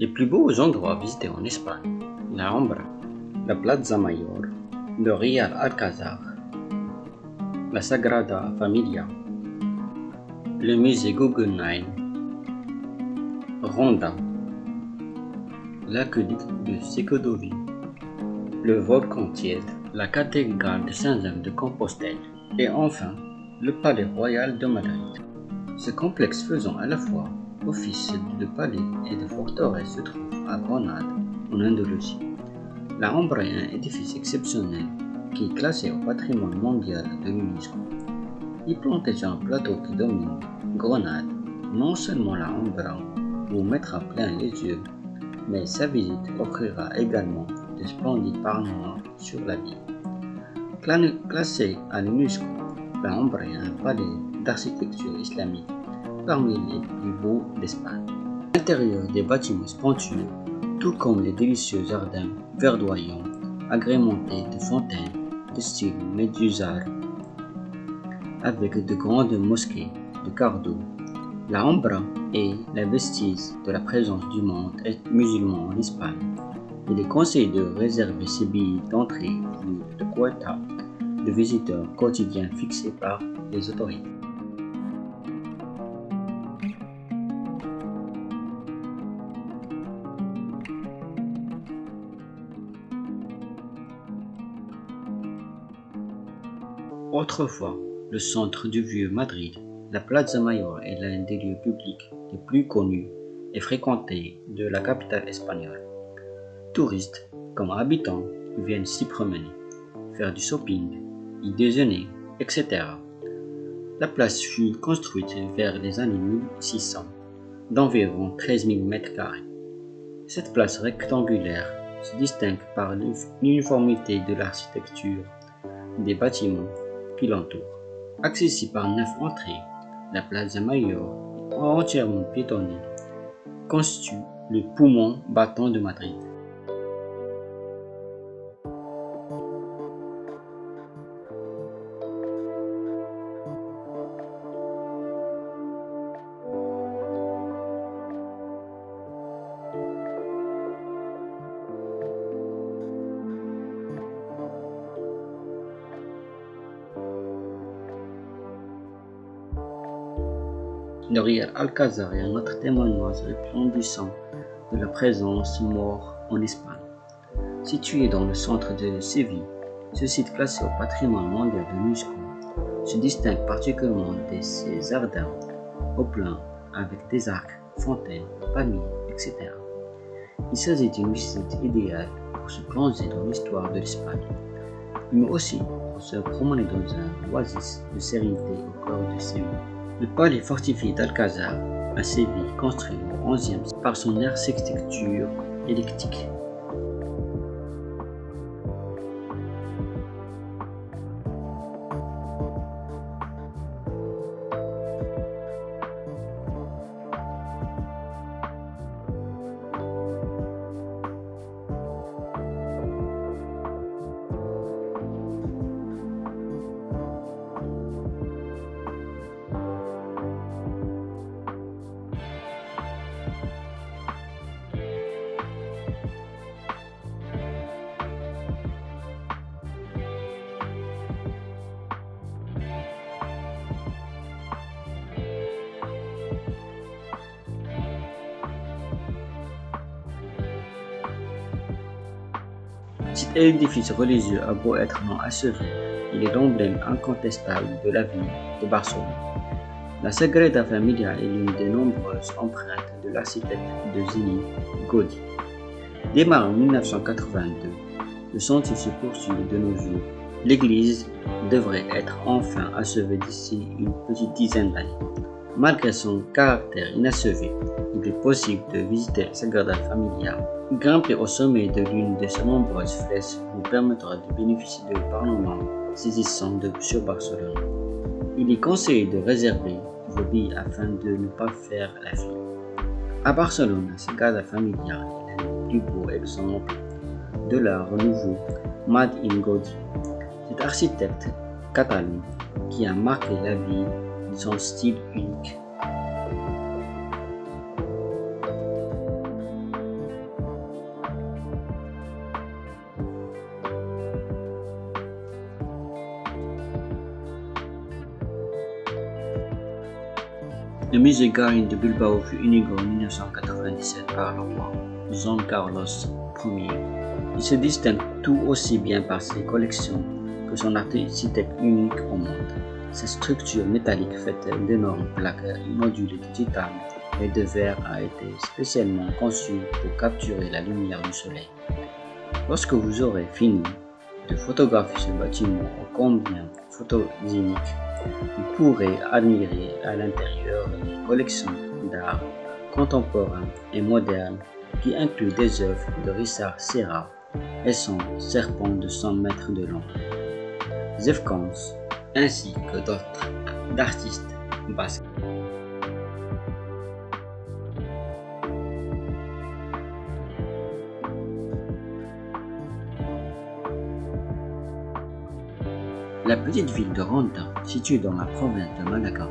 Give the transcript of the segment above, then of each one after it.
Les plus beaux endroits visités en Espagne, la Alhambra, la Plaza Mayor, le Real Alcázar, la Sagrada Familia, le musée Guggenheim, Ronda, l'aqueduc de Secodovi, le volcan Tiède, la cathédrale de Saint-Jean de Compostelle et enfin le palais royal de Madrid. Ce complexe faisant à la fois office de palais et de forteresse se trouve à Grenade, en Andalousie. La Hambre est un édifice exceptionnel qui est classé au patrimoine mondial de l'UNESCO. Il planté sur un plateau qui domine Grenade, non seulement la Hambre vous mettra plein les yeux, mais sa visite offrira également de splendides panorama sur la ville. Classé à l'UNESCO, la Hambre est un palais d'architecture islamique parmi les plus beaux d'Espagne. L'intérieur des bâtiments splendides, tout comme les délicieux jardins verdoyants agrémentés de fontaines de style médusard, avec de grandes mosquées de cardo. La Ambra est la vestige de la présence du monde musulman en Espagne. Il est conseillé de réserver ses billets d'entrée de quota de visiteurs quotidiens fixés par les autorités. Autrefois, le centre du vieux Madrid, la Plaza Mayor est l'un des lieux publics les plus connus et fréquentés de la capitale espagnole. Touristes comme habitants viennent s'y promener, faire du shopping, y déjeuner, etc. La place fut construite vers les années 1600, d'environ 13 000 mètres carrés. Cette place rectangulaire se distingue par l'uniformité de l'architecture des bâtiments Accessible par neuf entrées, la Plaza Mayor, entièrement piétonnée, constitue le poumon battant de Madrid. Le Real Alcázar est un autre témoignage resplendissant de la présence mort en Espagne. Situé dans le centre de Séville, ce site classé au patrimoine mondial de l'UNESCO se distingue particulièrement de ses jardins au plein avec des arcs, fontaines, palmiers, etc. Il s'agit d'une visite idéale pour se plonger dans l'histoire de l'Espagne, mais aussi pour se promener dans un oasis de sérénité au cœur de Séville. Le palais fortifié d'Alcazar à Séville, construit au XIe par son architecture électrique. Cet édifice religieux a beau être non achevé, il est l'emblème incontestable de la ville de Barcelone. La Sagrada Familia est l'une des nombreuses empreintes de l'architecte de génie Gaudi. Démarré en 1982, le chantier se poursuit de nos jours. L'église devrait être enfin achevée d'ici une petite dizaine d'années. Malgré son caractère inachevé, il est possible de visiter la Sagrada Familia Grimper au sommet de l'une de ses nombreuses flèches vous permettra de bénéficier de parlements saisissants de, sur Barcelone. Il est conseillé de réserver vos billets afin de ne pas faire la file. À Barcelone, la Sagrada Familia est le plus beau exemple de l'art nouveau Made in. Cet architecte catalan qui a marqué la vie sont style punk. La musique gagne de Bilbao fut unique en 1997 par le roi Juan Carlos Ier. Il se distingue tout aussi bien par ses collections que son artistique unique au monde. Sa structure métallique faite d'énormes plaques modulées digitales et de verre a été spécialement conçue pour capturer la lumière du soleil. Lorsque vous aurez fini de photographier ce bâtiment au combien photogénique, vous pourrez admirer à l'intérieur une collection d'art contemporain et moderne qui inclut des œuvres de Richard Serra et son serpent de 100 mètres de long. Zefkans, ainsi que d'autres d'artistes basques. La petite ville de Ronda, située dans la province de Malaga,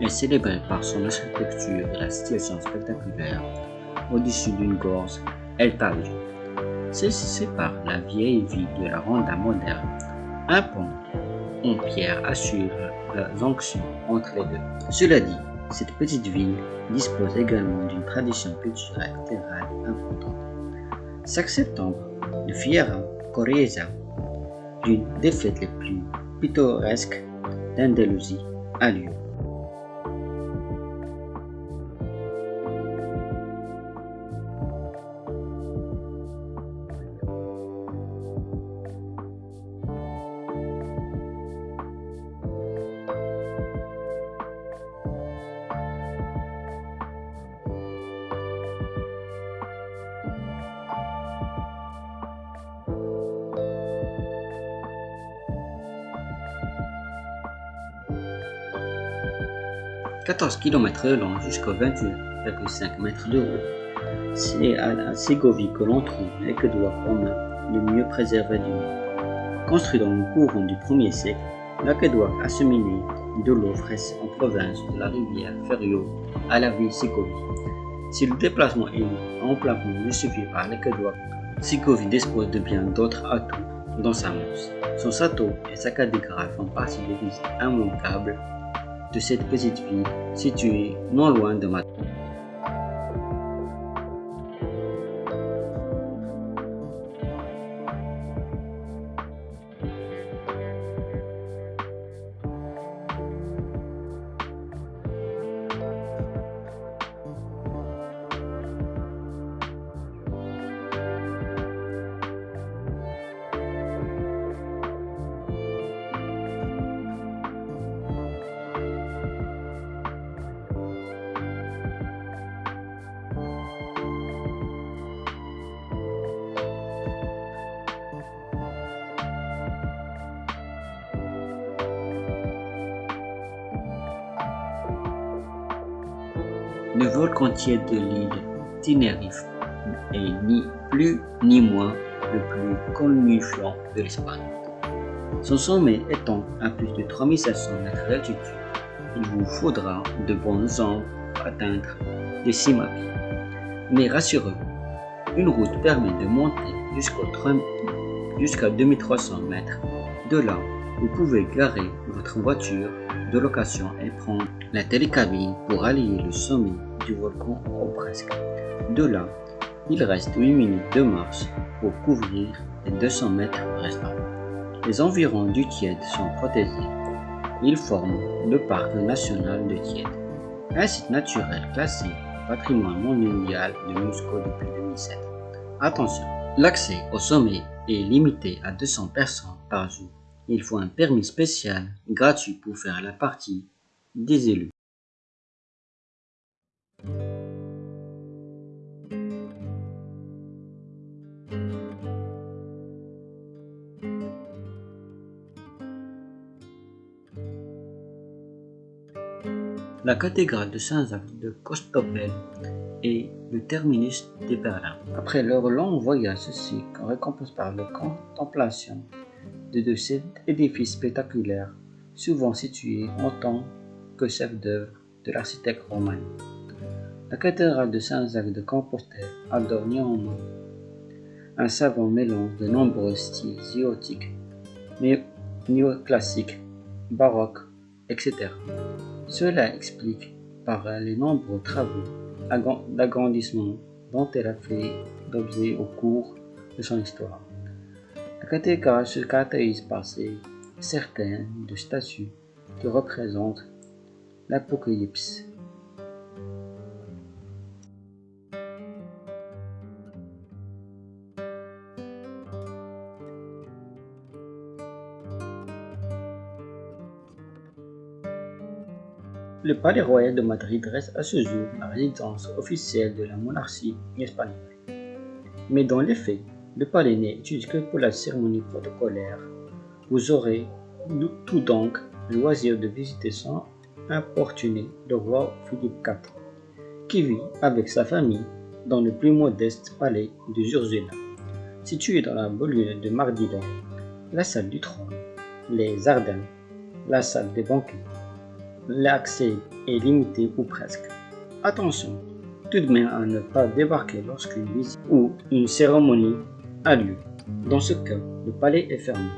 est célébrée par son architecture et la situation spectaculaire au-dessus d'une gorge, El Taj. Celle-ci sépare la vieille ville de la Ronda moderne. Un pont pierre assure la jonction entre les deux. Cela dit, cette petite ville dispose également d'une tradition culturelle théâtrale importante. Chaque septembre, le Fiera Corriesa, l'une des fêtes les plus pittoresques d'Andalousie, a lieu. « 14 km long jusqu'à 28,5 mètres de haut. C'est à Ségovie que l'on trouve l'aqueduc romain le mieux préservé du monde. Construit dans le courant du 1er siècle, l'aqueduc acheminé de l'eau fraîche en province de la rivière Ferio à la ville Ségovie. Si le déplacement est en plafond justifié par l'aqueduc, Ségovie dispose de bien d'autres atouts dans sa mousse. Son château et sa cathédrale font partie des visites immanquables de cette petite ville située non loin de Madrid. Le volcan tiède de l'île Tenerife est ni plus ni moins le plus connu-flanc de l'Espagne. Son sommet étant à plus de 3500 mètres d'altitude, il vous faudra de bons jambes pour atteindre les pied. Mais rassurez-vous, une route permet de monter jusqu'à 2300 mètres. De là, vous pouvez garer votre voiture de location et prendre la télécabine pour allier le sommet du volcan au presque. De là, il reste 8 minutes de marche pour couvrir les 200 mètres restants. Les environs du Tiède sont protégés. Ils forment le parc national de Tiède, un site naturel classé patrimoine mondial de l'UNESCO depuis 2007. Attention, l'accès au sommet est limité à 200 personnes par jour. Il faut un permis spécial gratuit pour faire la partie des élus. La cathédrale de Saint-Jacques de Costopel est le terminus des pèlerins. Après leur long voyage, récompense par la contemplation de cet édifice spectaculaire, souvent situé en tant que chef-d'œuvre de l'architecte romain. La cathédrale de Saint-Jacques de Compostelle adore néanmoins un savant mélange de nombreux styles ziotiques, néoclassiques, baroques, etc. Cela explique par les nombreux travaux d'agrandissement dont elle a fait l'objet au cours de son histoire. La cathédrale se caractérise par ses certaines de statues qui représentent l'Apocalypse. Le Palais royal de Madrid reste à ce jour la résidence officielle de la monarchie espagnole. Mais dans les faits, le palais n'est utilisé que pour la cérémonie protocolaire. Vous aurez tout donc le loisir de visiter sans importuner le roi Philippe IV, qui vit avec sa famille dans le plus modeste palais de Ursula, situé dans la banlieue de Mardila, la salle du trône, les Ardennes, la salle des banquets, l'accès est limité ou presque. Attention tout de même à ne pas débarquer lorsqu'une visite ou une cérémonie a lieu. Dans ce cas, le palais est fermé.